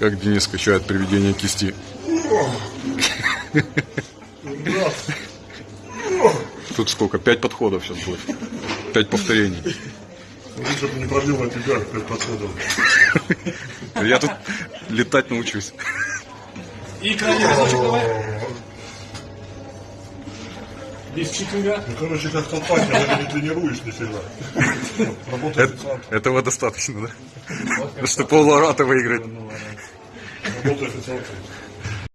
Как Денис качает приведение кисти. Тут сколько? Пять подходов сейчас будет. Пять повторений. Лучше бы не пробил на тебя пять подходов. Я тут летать научусь. И крайний читинга. Ну, короче, как толпать, когда не тренируешь нифига. Работа официанта. Этого достаточно, да? Чтобы пол выиграть. Работа официанта.